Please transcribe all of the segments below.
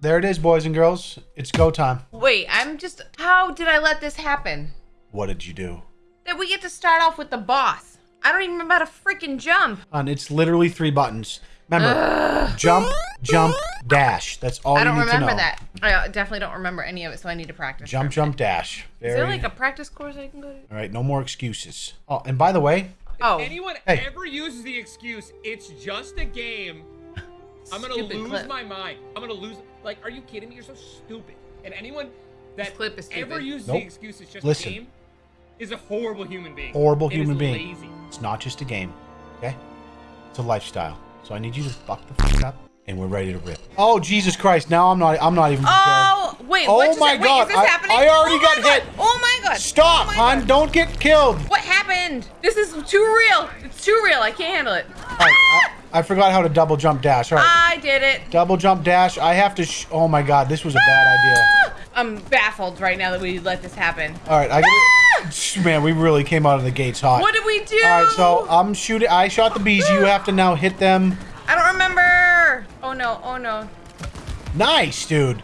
There it is, boys and girls. It's go time. Wait, I'm just. How did I let this happen? What did you do? That we get to start off with the boss. I don't even remember how to freaking jump. On it's literally three buttons. Remember, jump, jump, dash. That's all I you don't remember that. I uh, definitely don't remember any of it, so I need to practice. Jump, for jump, minute. dash. Is there like a practice course I can go to? All right, no more excuses. Oh, and by the way, Oh, Anyone Hey. ever uses the excuse, it's just a game, I'm gonna Stupid lose clip. my mind. I'm gonna lose. Like, are you kidding me? You're so stupid. And anyone that clip is ever stupid. uses Nope. the excuse, it's just Listen. a game, is a horrible human being. horrible It is human being. Lazy. It's not just a game, okay? It's a lifestyle. So I need you to fuck the fuck up, and we're ready to rip. Oh Jesus Christ! Now I'm not. I'm not even prepared. Oh, wait. Oh what just, my wait, God, Is this I- happening? I already oh got my God. hit. Oh my god. Stop, oh my hon! God. Don't get killed. What happened? This is too real. It's too real. I can't handle it. I, forgot how to double jump dash. All right, I did it. double jump dash. I have to. Sh- oh my God, this was a bad idea. I'm baffled right now that we let this happen. All right, I gotta, man, we really came out of the gates hot. What did we do? All right, so I'm shooting. I shot the bees. You have to now hit them. I don't remember. Oh no. Oh no. Nice, dude.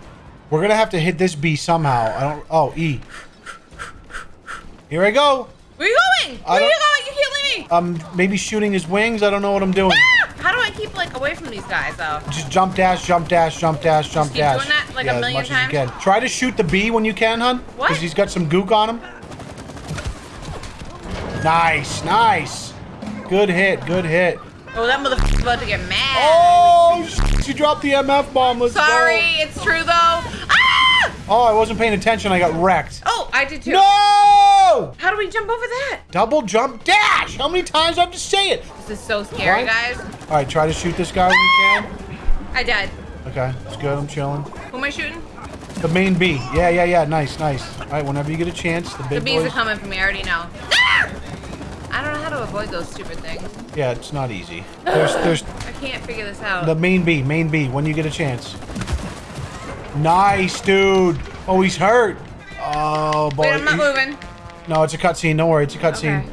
We're gonna have to hit this bee somehow. I don't. Oh, E. Here I go. Where are you going? Where are you going? You can't leave me. Um, maybe shooting his wings. I don't know what I'm doing. Ah! How do I keep like away from these guys though? Just jump dash, jump dash, jump dash, jump keep dash. doing that, like, a yeah, million as much as you times? can. Try to shoot the bee when you can, hun. What? Because he's got some gook on him. Nice, nice. Good hit, good hit. Oh, that motherfucker's about to get mad. Oh, sh- you dropped the MF bomb. Let's Sorry, go. it's true though. Ah! Oh, I wasn't paying attention. I got wrecked. Oh, I did too. No! How do we jump over that? Double jump dash. How many times do I have to say it? This is so scary, What? guys. All right, try to shoot this guy when you can. I died. Okay, it's good. I'm chilling. Who am I shooting? The main B. Yeah, yeah, yeah. Nice, nice. All right, whenever you get a chance, the The bees boys. are coming for me. I already know. I don't know how to avoid those stupid things. Yeah, it's not easy. There's, there's I can't figure this out. the main B, main B. When you get a chance. Nice, dude. Oh, he's hurt. Oh boy. Wait, I'm not He- moving. No, it's a cutscene. Don't worry, it's a cutscene. Okay.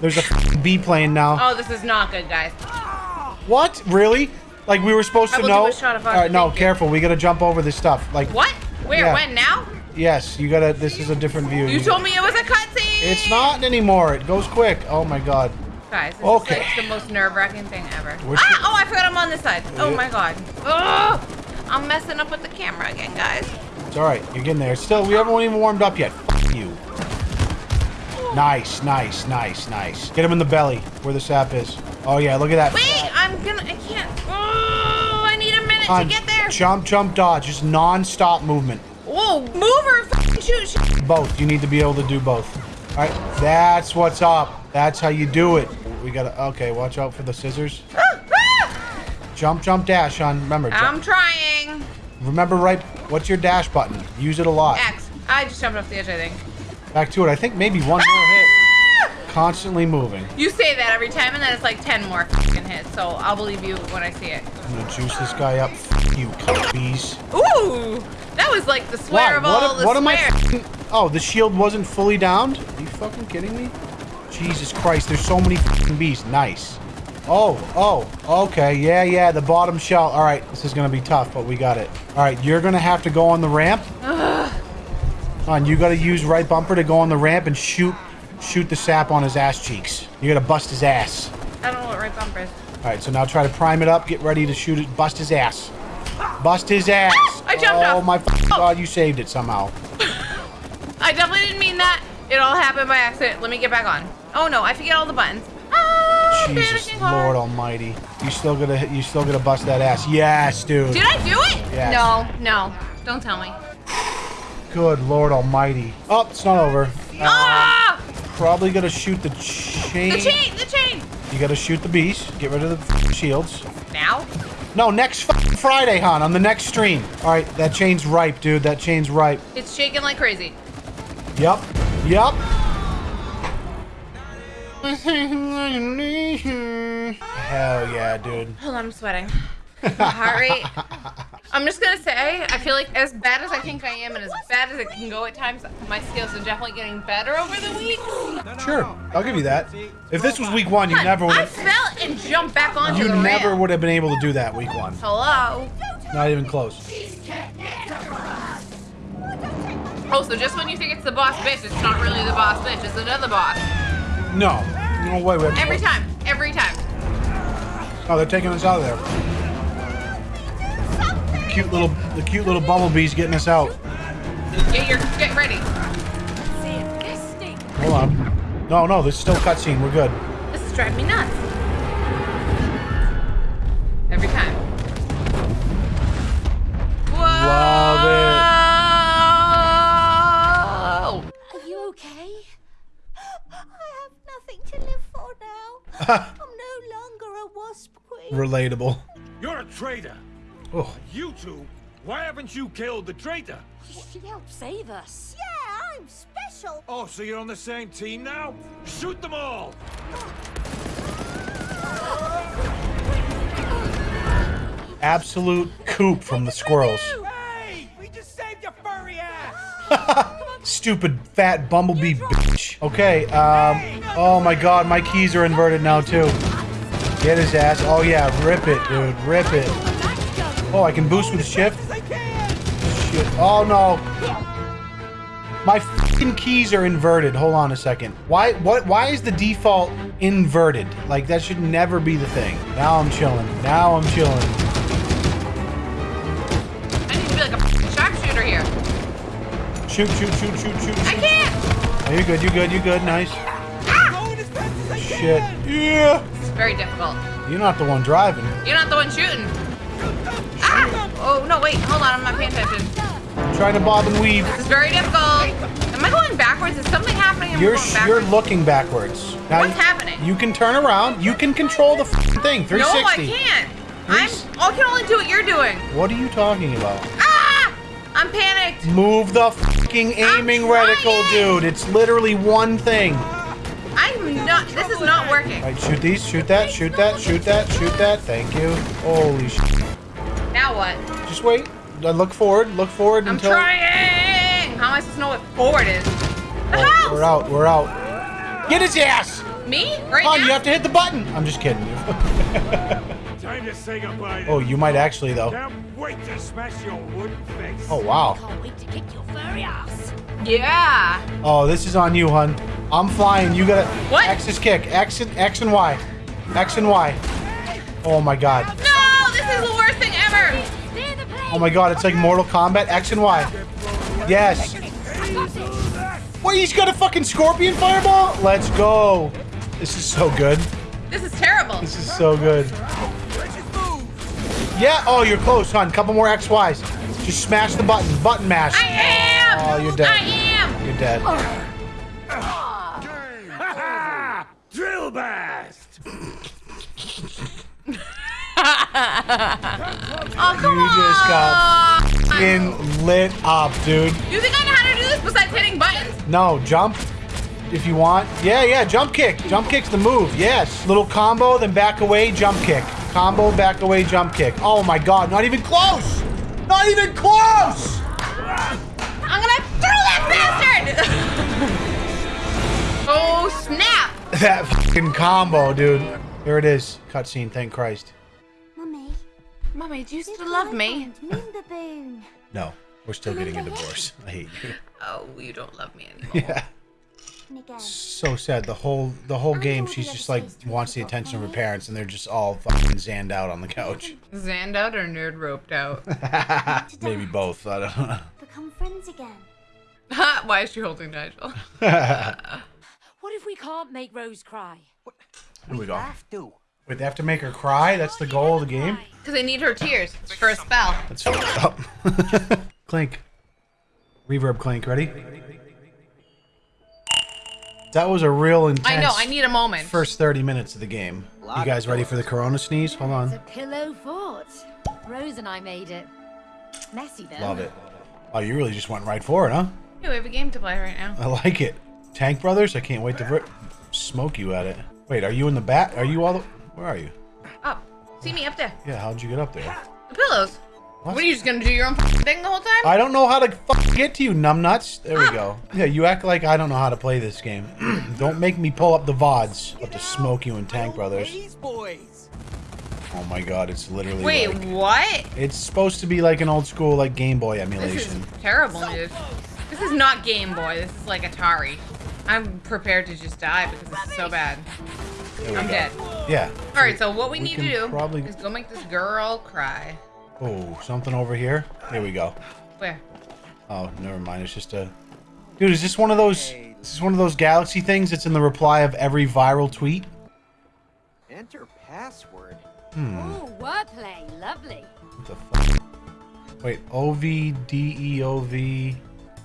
There's a B plane now. Oh, this is not good, guys. What? Really? Like we were supposed I to know? a shot of All right, no, careful. We gotta jump over this stuff. Like What? Where? Yeah. When? Now? Yes, you gotta. This is a different view. You told me it was a cutscene. It's not anymore. It goes quick. Oh my god. Guys, this Okay. is like the most nerve-wracking thing ever. Ah! Oh, I forgot I'm on this side. Oh Yeah. my god. Ugh! I'm messing up with the camera again, guys. It's all right. You're getting there. Still, we haven't even warmed up yet. F- you. Nice, nice, nice, nice. Get him in the belly where the sap is. Oh yeah, look at that. Wait, I'm gonna. I can't. Oh, I need a minute to get there. Jump, jump, dodge. Just non-stop movement. Whoa, move or shoot, shoot. Both. You need to be able to do both. All right. That's what's up. That's how you do it. We gotta. Okay, watch out for the scissors. Ah, ah! Jump, jump, dash, on. Remember. Jump. I'm trying. Remember right. What's your dash button? Use it a lot. X. I just jumped off the edge, I think. Back to it. I think maybe one more. Constantly moving. You say that every time, and then it's like 10 more f***ing hits, so I'll believe you when I see it. I'm gonna juice this guy up. F- you bees. Ooh! That was like the swear Why? of all What, the what am I? Oh, the shield wasn't fully downed? Are you fucking kidding me? Jesus Christ, there's so many bees. Nice. Oh, oh, okay. Yeah, yeah, the bottom shell. All right, this is gonna be tough, but we got it. All right, you're gonna have to go on the ramp. On, you gotta use right bumper to go on the ramp and shoot, shoot the sap on his ass cheeks. You gotta bust his ass. I don't know what right bumper is. All right, so now try to prime it up. Get ready to shoot it. Bust his ass. Bust his ass. I jumped oh, off. my Oh. god, you saved it somehow. I definitely didn't mean that. It all happened by accident. Let me get back on. Oh no, I forget all the buttons. Ah, Jesus panicking hard. Lord Almighty. You still gonna you still gonna bust that ass. Yes, dude. Did I do it? Yes. No, no. Don't tell me. Good Lord Almighty. Oh, it's not over. Uh, ah! Probably gonna shoot the chain. The chain! The chain! You gotta shoot the beast. Get rid of the shields. Now? No, next Friday, hon, on the next stream. All right, that chain's ripe, dude. That chain's ripe. It's shaking like crazy. Yep. Yep. Hell yeah, dude. Hold on, I'm sweating. Heart rate. I'm just gonna say, I feel like as bad as I think I am, and as bad as it can go at times, my skills are definitely getting better over the week. Sure, I'll give you that. If this was week one, you Hun, never would I have. fell and jumped back onto You the never ramp. would have been able to do that week one. Hello. Not even close. Oh, so just when you think it's the boss bitch, it's not really the boss bitch. It's another boss. No. No way. we have to Every time. Every time. Oh, they're taking us out of there. Cute little, the cute little bumblebee's getting us out. Get your, get ready. Hold on. No, no, there's still cutscene. We're good. This is driving me nuts. Every time. Whoa! Love Whoa! Are you okay? I have nothing to live for now. I'm no longer a wasp queen. Relatable. You're a traitor. Oh, You two, why haven't you killed the traitor? She helped save us. Yeah, I'm special. Oh, so you're on the same team now? Shoot them all! absolute coop from the squirrels. Hey! We just saved your furry ass! Stupid fat bumblebee bitch. Okay, um, oh my god, my keys are inverted now too. Get his ass. Oh yeah, rip it, dude, rip it. Oh, I can boost with shift? Shit. Oh no. My fucking keys are inverted. Hold on a second. Why what why is the default inverted? Like that should never be the thing. Now I'm chilling. Now I'm chilling. I need to be like a sharpshooter here. Shoot, shoot, shoot, shoot, shoot, I can't! Oh, you good, you good, you good, nice. Ah! Shit. Yeah. It's very difficult. You're not the one driving. You're not wait. Hold on. I'm not paying attention. Trying to bob and weave. This is very difficult. Am I going backwards? Is something happening? You're you're looking backwards. Now What's you- happening? You can turn around. You can control the f***ing thing. No, 360. I can't. I'm. I can only do what you're doing. What are you talking about? Ah! I'm panicked. Move the fucking aiming reticle, dude. It's literally one thing. I'm not. This is not working. Right, shoot these. Shoot that. Shoot that. Shoot that. Shoot that. Thank you. Holy shit. Now what? Just wait. Uh, Look forward. Look forward I'm until. trying. How am I supposed to know what forward is? The Oh, house. we're out. We're out. Get his ass. Me? Right Come now? you have to hit the button. I'm just kidding you. Time to say goodbye. oh, you might actually though. Can't wait to smash your wooden face. Oh wow. Can't wait to kick your furry ass. Yeah. Oh, this is on you, hun. I'm flying. You gotta. What? X is kick. X and X and Y. X and Y. Oh my god. No, this is Oh my god. It's like Mortal Kombat. X and Y. Yes. Wait, he's got a fucking scorpion fireball? Let's go. This is so good. This is terrible. This is so good. Yeah. Oh, you're close, hun. Couple more X Ys. Just smash the button. Button mash. I am. Oh, you're dead. I am. You're dead. Ha! Drill blast! Oh, come You just got fucking lit up, dude. You think I know how to do this besides hitting buttons? No, jump if you want. Yeah, yeah, jump kick. Jump kick's the move. Yes. Little combo, then back away, jump kick. Combo, back away, jump kick. Oh my god, not even close! Not even close! I'm gonna throw that bastard! oh, snap! That fucking combo, dude. There it is. Cutscene, thank Christ. Mummy. Mommy, do you did still love me? want Moon baboon. No, we're still getting a divorce. I hate you. Oh, you don't love me anymore. Yeah. So sad. The whole the whole game, she's just like wants the attention of her parents, and they're just all fucking zanned out on the couch. Zanned out or nerd roped out? Maybe both. I don't know. Become friends again. Why is she holding Nigel? What if we can't make Rose cry? What? Here we go. Wait, they have to make her cry? That's the goal of the game? Because I need her tears for a spell. That's fucked up. clink. Reverb clink. Ready? That was a real intense I know, I need a moment. first 30 minutes of the game. You guys ready for the corona sneeze? Hold It's a on. pillow fort. Rose and I made it. Messy though. Love it. Oh, you really just went right for it, huh? Hey, we have a game to play right now. I like it. Tank Brothers? I can't wait to ver- smoke you at it. Wait, are you in the bat? Are you all the... Where are you? Up. See me up there. Yeah, how'd you get up there? The pillows. What? What, are you just gonna do your own thing the whole time? I don't know how to fucking get to you, numbnuts. There we go. Yeah, you act like I don't know how to play this game. don't make me pull up the VODs. About to smoke you and Tank Brothers. These boys. Oh my god, it's literally Wait, like- what? It's supposed to be like an old school like Game Boy emulation. This is emulation. terrible, dude. This is not Game Boy. This is like Atari. I'm prepared to just die because this is so bad. I'm go. dead. Yeah. All right, so what we, We need to do probably- is go make this girl cry. Oh, something over here. Here we go. Where? Oh, never mind. It's just a. Dude, is this one of those? Is This is one of those galaxy things that's in the reply of every viral tweet. Enter password. Oh, wordplay. Lovely. What the fuck? Wait, O V D E O V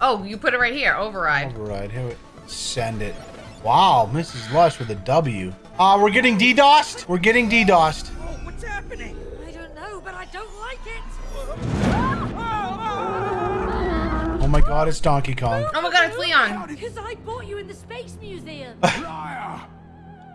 Oh, you put it right here. Override. override. Here, we- send it. Wow, Mrs. Lush with a W. Ah, we're getting DDoSed. We're getting DDoSed. Oh, what's happening? I don't know, but I don't like it. Oh my God, it's Donkey Kong. Oh my god, it's Leon. Because I bought you in the Space Museum. Liar!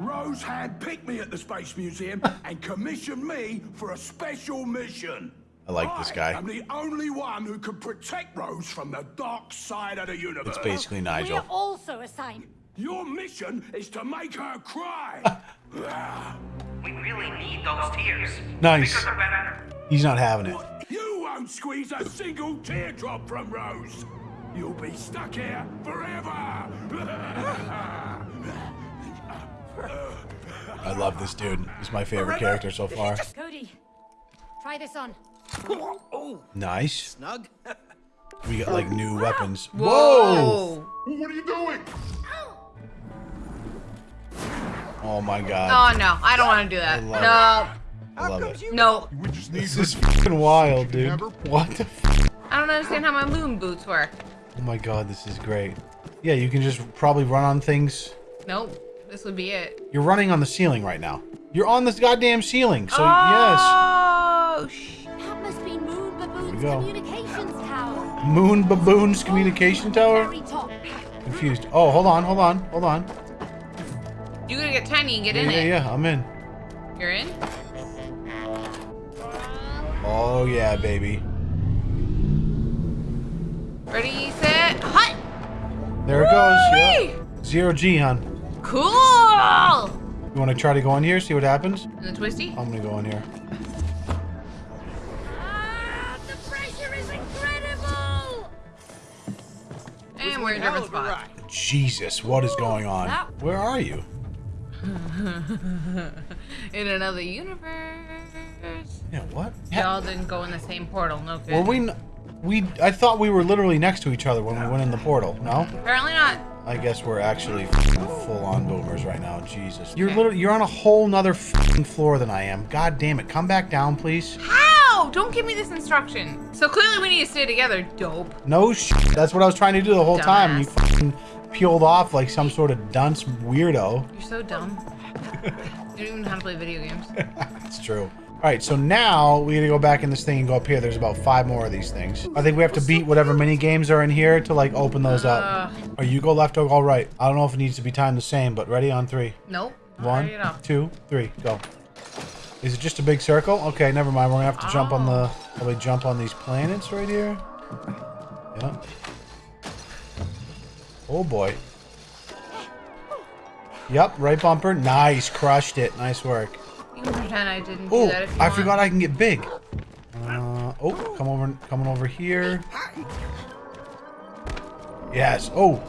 Rose handpicked me at the Space Museum and commissioned me for a special mission. I like this guy. I'm the only one who can protect Rose from the dark side of the universe. It's basically Nigel. We're Nigel. also assigned. Your mission is to make her cry. We really need those tears. Nice. Because they're better. He's not having it. you won't squeeze a single teardrop from Rose. You'll be stuck here forever. I love this dude. He's my favorite character so far. Cody, try this on. Oh, Nice. snug. We got like new weapons. Whoa. what are you doing? Oh my god. Oh no, I don't want to do that. love No. I love it. No. This is fucking wild, dude. What the f- I don't understand how my moon boots work. Oh my god, this is great. Yeah, you can just probably run on things. Nope. This would be it. You're running on the ceiling right now. You're on this goddamn ceiling. So yes. Oh, sh- That must be Moon Baboon's go. communications tower. Moon Baboon's communication tower? Confused. Oh, hold on, hold on, hold on. You gotta get tiny and get Yeah, in yeah, it. yeah, yeah, I'm in. You're in? Oh yeah, baby. Ready, set, hut! There it goes. Yeah. Zero G, hon. Cool! You want to try to go in here, see what happens? And the twisty? I'm gonna go in here. Ah, the pressure is incredible. And we're in a different spot. Jesus, what is going on? Where are you? In another universe. Yeah, what? Y'all didn't go in the same portal, no good. Were we? n- We I thought we were literally next to each other when we went in the portal. No? Apparently not. I guess we're actually full on boomers right now. Jesus. You're literally you're on a whole nother floor than I am. God damn it. Come back down, please. How? Don't give me this instruction. So clearly we need to stay together, dope. No shit. That's what I was trying to do the whole time. You Dumbass. fucking peeled off like some sort of dunce weirdo. You're so dumb. you don't even know how to play video games. It's true. All right, so now we gotta go back in this thing and go up here. There's about five more of these things. I think we have to beat whatever mini games are in here to like open those up. Uh. Or you go left or go right. I don't know if it needs to be timed the same, but ready on three. Nope. One, two, three, go. Is it just a big circle? Okay, never mind. We're gonna have to jump on the oh. probably jump on these planets right here. Yeah. Oh boy. Yep, right bumper. Nice, crushed it. Nice work. You can pretend I didn't do Oh, that if you I want. forgot I can get big. Uh, oh, come over, coming over here. Yes. Oh,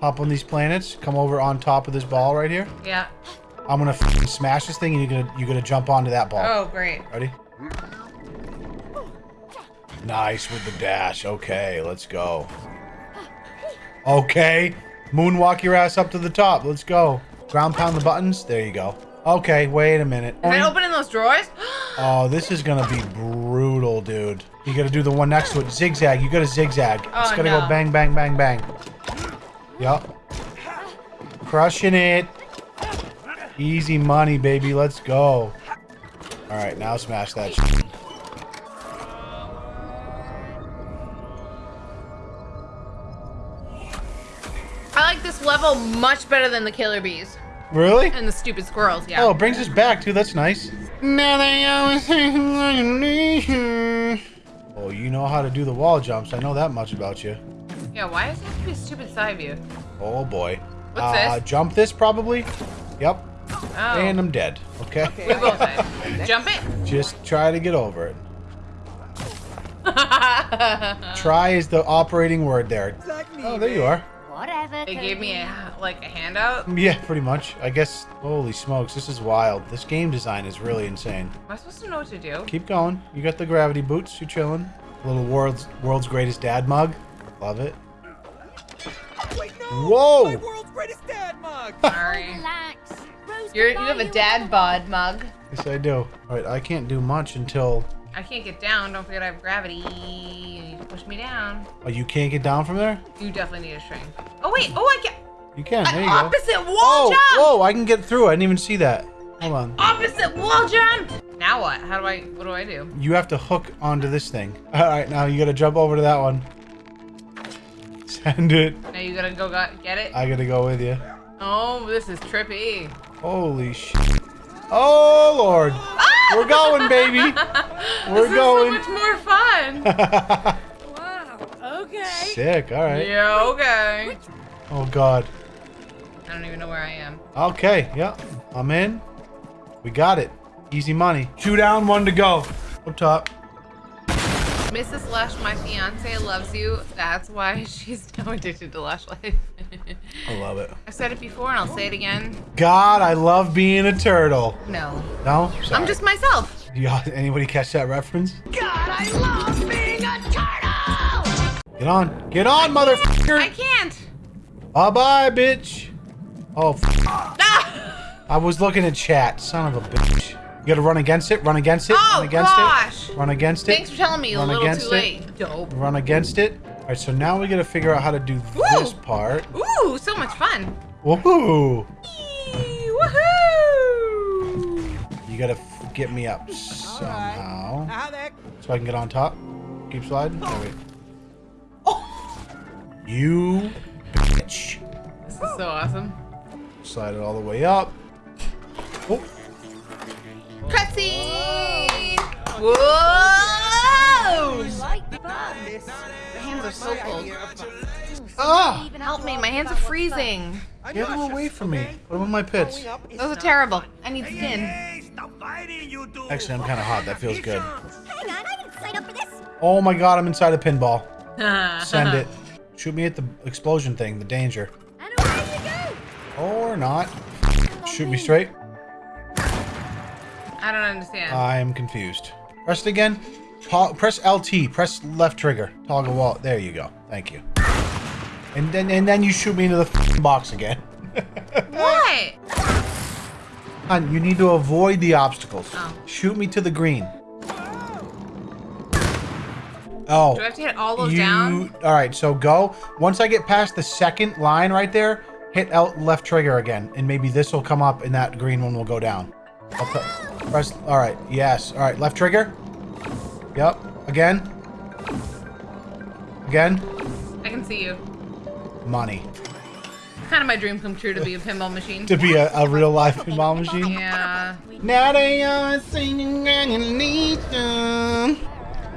hop on these planets. Come over on top of this ball right here. Yeah. I'm gonna smash this thing, and you're gonna you're gonna jump onto that ball. Oh, great. Ready? Nice with the dash. Okay, let's go. Okay, moonwalk your ass up to the top. Let's go. Ground pound the buttons. There you go. Okay, wait a minute. Is it opening those drawers? Oh, this is gonna be brutal, dude. You gotta do the one next to it. Zigzag. You gotta zigzag. Oh, it's Oh, gotta no. go bang, bang, bang, bang. Yup. Crushing it. Easy money, baby. Let's go. All right, now smash that. Much better than the killer bees Really? and the stupid squirrels. Yeah. Oh, it brings us back too. That's nice. Now they always sing like a nation. Oh, you know how to do the wall jumps. I know that much about you. Yeah, why does it have to be a stupid side view? Oh boy. What's uh, this? Jump this probably. Yep. Oh, And I'm dead. Okay. we both died. Jump it. Just try to get over it. Try is the operating word there. Oh, there you are. Whatever. They gave me a like a handout. Yeah, pretty much. I guess. Holy smokes, this is wild. This game design is really insane. Am I supposed to know what to do? Keep going. You got the gravity boots. You chilling. Little world's world's greatest dad mug. Love it. Wait, no! Whoa! My world's greatest dad mug! Sorry. Relax. You're, you have a dad bod mug. Yes, I do. All right, I can't do much until. I can't get down. Don't forget I have gravity. You need to push me down. Oh, you can't get down from there. You definitely need a string. Oh wait. Oh, I can. You can. There you go. Opposite wall Oh, jump. whoa! I can get through. I didn't even see that. Hold on. Opposite wall jump. Now what? How do I? What do I do? You have to hook onto this thing. All right, now you gotta jump over to that one. Send it. Now you gotta go get it. I gotta go with you. Oh, this is trippy. Holy shit. Oh lord. Ah! We're going, baby. We're this going. is so much more fun. Wow. Okay. Sick. All right. yeah. Okay. Oh god. I don't even know where I am. Okay. Yeah. I'm in. We got it. Easy money. Two down, one to go. Up top. Mrs. Lush, my fiance loves you. That's why she's now addicted to Lush Life. I love it. I said it before and I'll say it again. God, I love being a turtle. No. No? Sorry. I'm just myself. Y'all, anybody catch that reference? God, I love being a turtle! Get on. Get on, motherfucker. I can't. Bye bye, bitch. Oh, f- Ah! I was looking at chat. Son of a bitch. You gotta run against it. Run against it. Oh, run against gosh. it. Run against it. Thanks for telling me a Run little against too it. late. Dope. Run against it. All right, so now we gotta figure out how to do this part. Ooh, so much fun. Woohoo! Woohoo! You gotta f- get me up somehow. Heck? So I can get on top. Keep sliding. Oh. There we Oh, You bitch. this is so awesome. Slide it all the way up. Oh, Cutscene! Whoa! Like that. My hands are so cold. ah! Even Help me, my hands are freezing. Get them away from me. Put them in my pits. Those are terrible. I need skin. Hey, stop fighting, you two! Actually, I'm kind of hot. That feels good. Hang on, I didn't sign up for this. Oh my god, I'm inside a pinball. Send it. Shoot me at the explosion thing, the danger. And away you go. Or not. Shoot me straight. I don't understand. I am confused. Press it again. To- press LT. Press left trigger. Toggle wall. There you go. Thank you. And then and then you shoot me into the box again. what? Hon, you need to avoid the obstacles. Oh. Shoot me to the green. Oh. Do I have to hit all those you, down? All right, so go. Once I get past the second line right there, hit L left trigger again, and maybe this will come up, and that green one will go down. Press. All right. Yes. All right. Left trigger. Yep. Again. Again. I can see you. Money. It's kind of my dream come true to be a pinball machine. To be a, a real life pinball machine. Yeah. Now they are singing annihilation.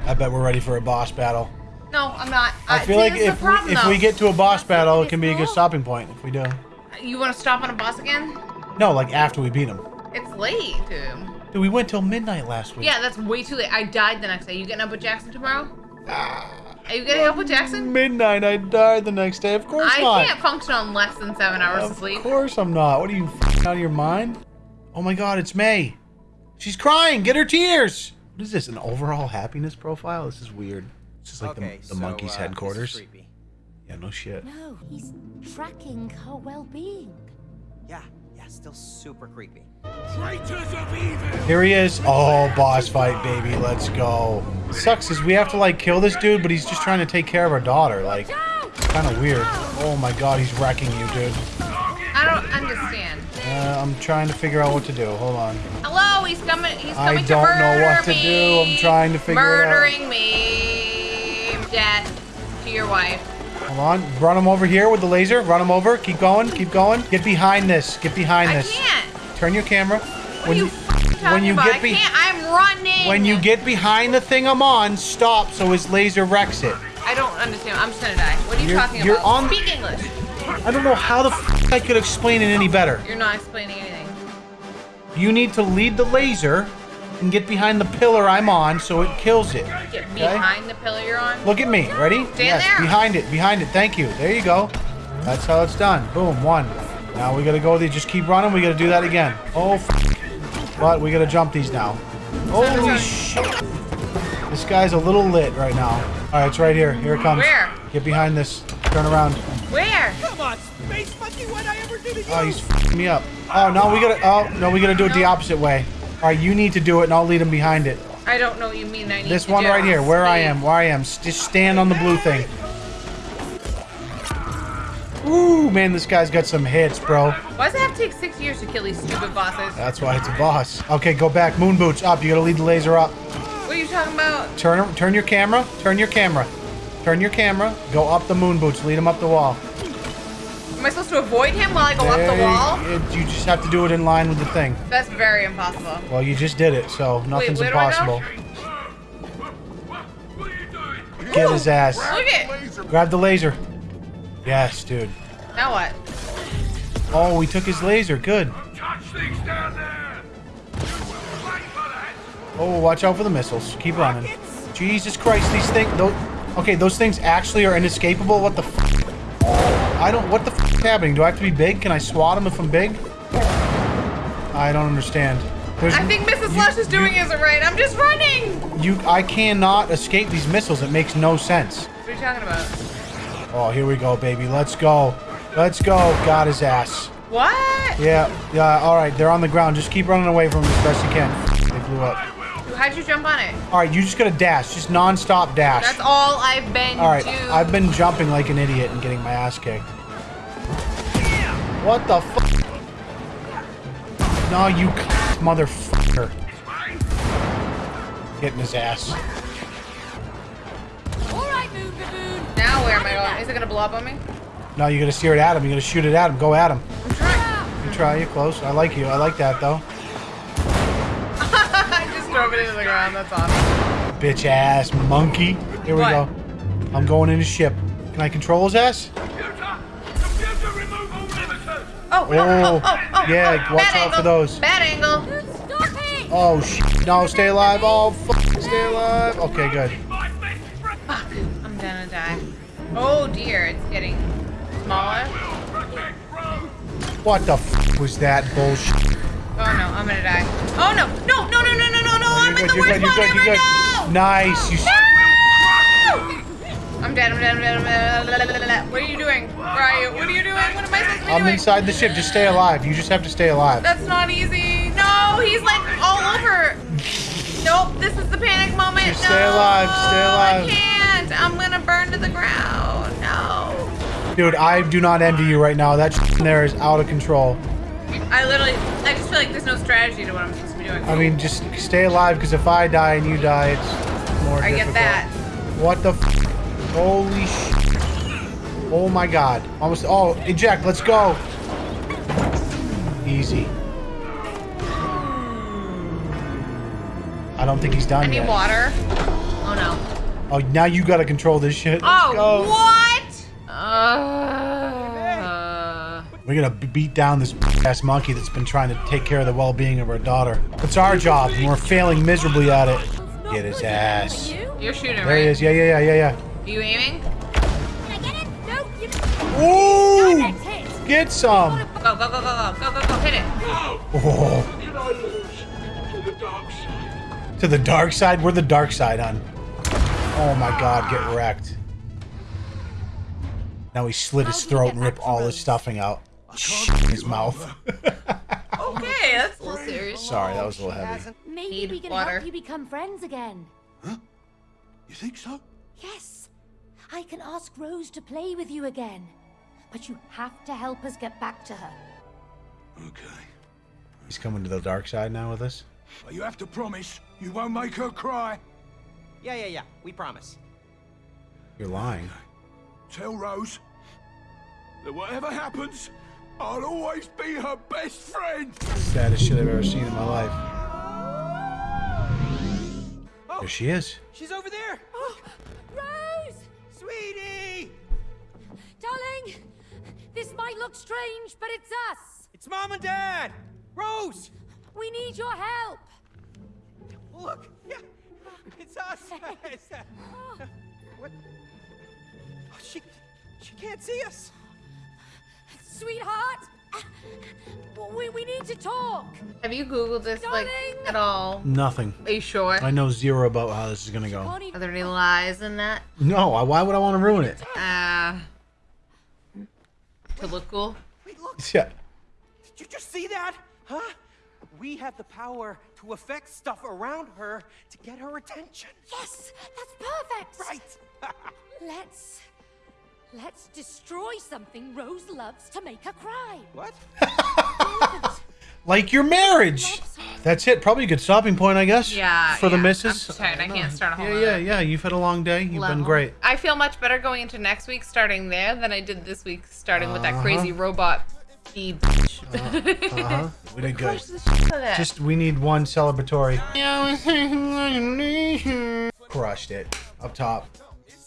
I bet we're ready for a boss battle. No, I'm not. I Uh, feel like if problem, we, if we get to a boss battle, it can be a good stopping point if we do. You want to stop on a boss again? No, like after we beat him. It's late, dude. Dude, we went till midnight last week. Yeah, that's way too late. I died the next day. You getting up with Jackson tomorrow? Are you getting up with Jackson? Midnight, I died the next day. Of course I not. can't function on less than seven hours of Of sleep. Of course I'm not. What are you f***ing out of your mind? Oh my god, it's May. She's crying. Get her tears. What is this? An overall happiness profile? This is weird. This is like okay, the, the so, monkey's uh, headquarters. This is creepy. Yeah, no shit. No, he's tracking her well-being. Yeah, yeah, still super creepy. Traitors of evil! Here he is. Oh, boss fight, baby. Let's go. Sucks is we have to like kill this dude, but he's just trying to take care of our daughter. Like, kind of weird. Oh my god, he's wrecking you, dude. I don't understand. Uh, I'm trying to figure out what to do. Hold on. Hello, he's coming. He's coming I don't to know what to me. do. I'm trying to figure it out. Murdering me. Death to your wife. Hold on. Run him over here with the laser. Run him over. Keep going. Keep going. Get behind this. Get behind I this. can't. Turn your camera. When you you, when you get I be- can't. I'm running. When you get behind the thing I'm on, stop so his laser wrecks it. I don't understand. I'm just gonna die. What are you You're- talking you're about? on- Speak English. I don't know how the f- I could explain it any better. You're not explaining anything. You need to lead the laser and get behind the pillar I'm on so it kills it. Get behind the pillar you're on. Look at me. Ready? Stand yes, there. behind it. Behind it. Thank you. There you go. That's how it's done. Boom. One. Now we gotta go. There. Just keep running. We gotta do that again. Oh, f- but we gotta jump these now. Holy shit! This guy's a little lit right now. All right, it's right here. Here it comes. Where? Get behind this. Turn around. Where? Come on, Space Monkey, what I ever do to you? Oh, he's f***ing me up. Oh no, we gotta. Oh no, we gotta do it the opposite way. All right, you need to do it, and I'll lead him behind it. I don't know what you mean. I need This to one do. right here, where I am, where I am. Just stand on the blue thing. Ooh, man, this guy's got some hits, bro. Why does it have to take six years to kill these stupid bosses? That's why it's a boss. Okay, go back. Moon boots up. You gotta lead the laser up. What are you talking about? Turn, turn your camera. Turn your camera. Turn your camera. Go up the moon boots. Lead him up the wall. Am I supposed to avoid him while I go up the wall? it- you just have to do it in line with the thing. That's very impossible. Well, you just did it, so nothing's where do I go? impossible. Get his ass. Look it. Grab the laser. Yes, dude. Now what? Oh, we took his laser. Good. Touch things down there! You will pay for that! Oh, watch out for the missiles. Keep running. Jesus Christ, these things. Those, okay, those things actually are inescapable. What the? F- I don't. What the f- is happening? Do I have to be big? Can I swat them if I'm big? I don't understand. There's, I think Mrs. you- Lush is doing you, isn't right. I'm just running. You, I cannot escape these missiles. It makes no sense. What are you talking about? Oh, here we go, baby. Let's go. Let's go. Got his ass. What? Yeah, yeah. All right, they're on the ground. Just keep running away from them as best you can. They blew up. How'd you jump on it? All right, you just gotta dash. Just non-stop dash. That's all I've been All right, doing. I've been jumping like an idiot and getting my ass kicked. What the fuck? No, you motherfucker. Getting his ass. Where am I going? Is it gonna blow up on me? No, you gotta steer it at him. You gotta shoot it at him. Go at him. I'm trying. You try. You're close. I like you. I like that though. I just drove it into the ground. That's awesome. Bitch ass monkey. Here we What? go. I'm going in the ship. Can I control his ass? Computer! Computer, remove all limiters! Oh, oh, Oh, oh, oh, yeah, oh, watch out angle. for those. Bad angle. It. Oh shit. No, stay alive. Oh fuck. Stay alive. Okay, good. My best friend Fuck. I'm gonna die. Oh dear, it's getting smaller. will protect Rose! What the f was that bullshit? Oh no, I'm gonna die. Oh no, no, no, no, no, no, no, no! I'm in the worst good, ever. No! Nice. You. I'm dead. I'm dead. I'm dead. I'm dead. What are you doing? Where are you? What are you doing? What am I supposed to be I'm doing? inside the ship. Just stay alive. You just have to stay alive. That's not easy. No, he's like all over. Nope, this is the panic moment. Just no, stay alive, stay alive. I can't. I'm gonna burn to the ground. No. Dude, I do not envy you right now. That shit in there is out of control. I literally, I just feel like there's no strategy to what I'm supposed to be doing. I mean, just stay alive because if I die and you die, it's more I difficult. get that. What the f- Holy shit. Oh my god. Almost. Oh, eject. Let's go. Easy. I don't think he's done I need yet. water. Oh. Now you gotta control this shit. Let's Oh, go. what? Uh, We're gonna beat down this ass monkey that's been trying to take care of the well-being of our daughter. It's our job, and we're failing miserably at it. Get his ass. you're shooting, There right? he is. Yeah, yeah, yeah, yeah, yeah. Are you aiming? Can I get it? No, you. yeah. Ooh! Next hit. Get some. Go, go, go, go, go, go, go, go, hit it. Oh, Did I lose to the dark side? to the dark side. We're the dark side, on. Oh my God, get wrecked. Now he slit his How do we throat and back ripped all his stuffing out. in his mouth. Okay, that's a little serious. Sorry, that was a little heavy. Maybe we can water. help you become friends again. Huh? You think so? Yes. I can ask Rose to play with you again. But you have to help us get back to her. Okay. He's coming to the dark side now with us. But you have to promise you won't make her cry. Yeah, yeah, yeah. We promise. You're lying. Tell Rose that whatever happens, I'll always be her best friend. Saddest shit I've ever seen in my life. Oh. There she is. She's over there. Oh, Rose! Sweetie! Darling! This might look strange, but it's us! It's mom and dad. Rose! We need your help! Look. Yeah. It's us. It's, what? Oh, she, she can't see us. Sweetheart! We, we need to talk! Have you Googled this like at all? Nothing. Are you sure? I know zero about how this is gonna go. Are there any lies in that? No, why would I want to ruin it? Uh, to look cool. Wait, look. Yeah. Did you just see that? Huh? We have the power to affect stuff around her to get her attention. Yes! That's perfect! Right. Let's. Let's destroy something Rose loves to make her cry. what? Like your marriage. That's it. Probably a good stopping point, I guess. Yeah. For the yeah. missus. I'm tired. I can't start a whole Yeah, yeah, yeah. You've had a long day. You've been great. I feel much better going into next week starting there than I did this week starting with that Uh-huh. crazy robot bee bitch. Uh-huh. We did good. The shit out of that. Just we need one celebratory. Crushed it up top.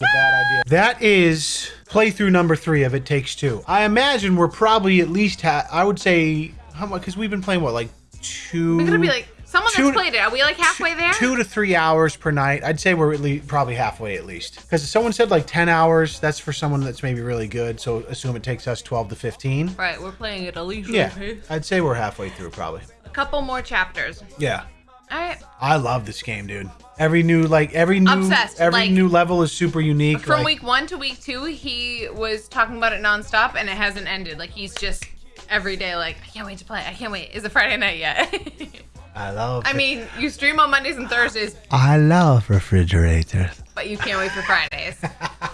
A bad idea. That is playthrough number three of It Takes Two. I imagine we're probably at least ha- I would say how much because we've been playing what like two. We're gonna be like someone two- that's played it. Are we like halfway there? Two to three hours per night. I'd say we're at least probably halfway at least. Because someone said like ten hours. That's for someone that's maybe really good. So assume it takes us twelve to fifteen. Right, we're playing it a leisurely Yeah, pace. I'd say we're halfway through probably. A couple more chapters. Yeah. All right. I love this game, dude. Every new like every new Obsessed, every like- new level is super unique. From like, week one to week two, he was talking about it nonstop, and it hasn't ended. Like he's just every day, like I can't wait to play. I can't wait. Is it Friday night yet? I love. I mean, you stream on Mondays and Thursdays, I love refrigerators. but you can't wait for Fridays.